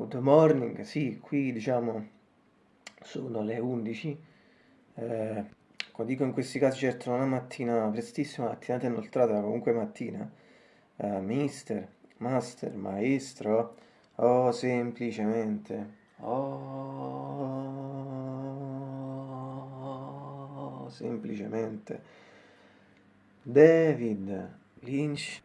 Good morning, sì, qui diciamo sono le 11. Eh, dico in questi casi certo non è mattina prestissima, mattinata inoltrata, ma comunque mattina. Eh, mister, master, maestro, o semplicemente, oh, semplicemente David Lynch.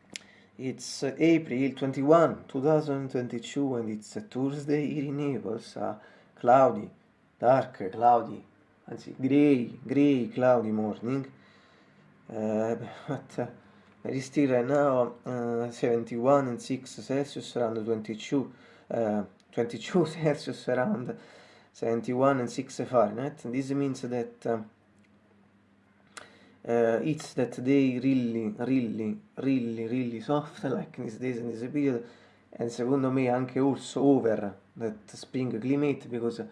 It's April 21, 2022 and it's a Thursday here in Naples, uh, cloudy, dark, cloudy, anzi grey, grey, cloudy morning. Uh, but uh, it is still right now uh, 71 and 6 Celsius around 22, uh, 22 Celsius around 71 and 6 Fahrenheit. This means that uh, it's that they really, really, really, really soft like in days and this period and secondo me anche also over that spring climate because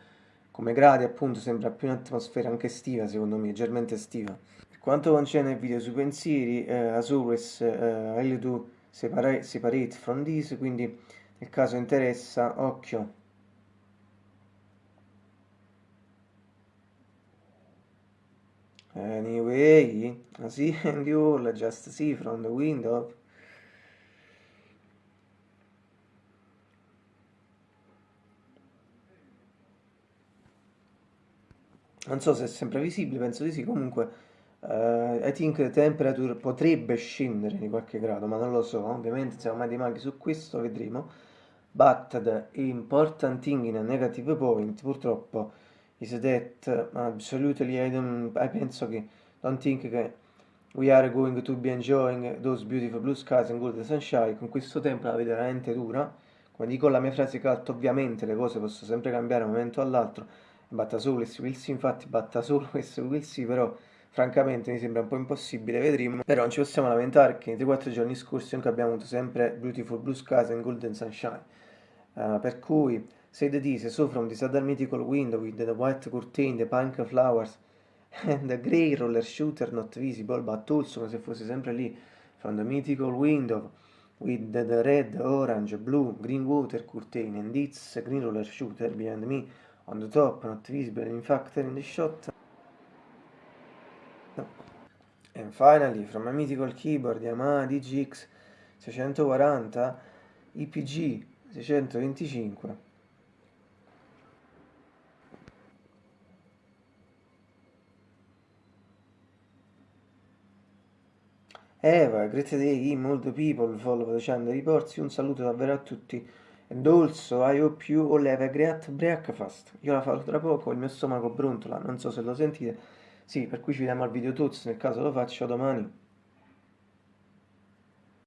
come gradi appunto sembra più un'atmosfera anche estiva secondo me, leggermente estiva. Per quanto concerne il video sui pensieri, uh, as always uh, I'll do separate, separate from this, quindi nel caso interessa, occhio Anyway, I see and you all just see from the window. Non so se è sempre visibile, penso di sì, comunque uh, I think the temperature potrebbe scendere di qualche grado, ma non lo so, ovviamente siamo mai di maghi su questo, vedremo. But the important thing in a negative point, purtroppo, is that absolutely I, don't, I penso che don't think che we are going to be enjoying those beautiful blue skies and golden sunshine. Con questo tempo la vedo veramente dura. Come dico la mia frase cult ovviamente le cose possono sempre cambiare da un momento all'altro. Batta solo e will see infatti batta solo e will see però francamente mi sembra un po' impossibile vedremo. Però non ci possiamo lamentare che nei 3-4 giorni scorsi comunque abbiamo avuto sempre beautiful blue skies and golden sunshine. Uh, per cui Said this, so from this other mythical window with the white curtain, the pink flowers, and the grey roller shooter not visible, but also come se fosse sempre lì, from the mythical window with the, the red, orange, blue, green water curtain, and its green roller shooter behind me, on the top, not visible, in fact, in the shot. No. And finally, from a mythical keyboard Yamaha DGX 640 IPG 625 Eva, great day, molto people follow channel reports, un saluto davvero a tutti. And also, I hope you all have a great breakfast. Io la farò tra poco, il mio stomaco brontola, non so se lo sentite. Sì, per cui ci vediamo al video tutti, nel caso lo faccio domani.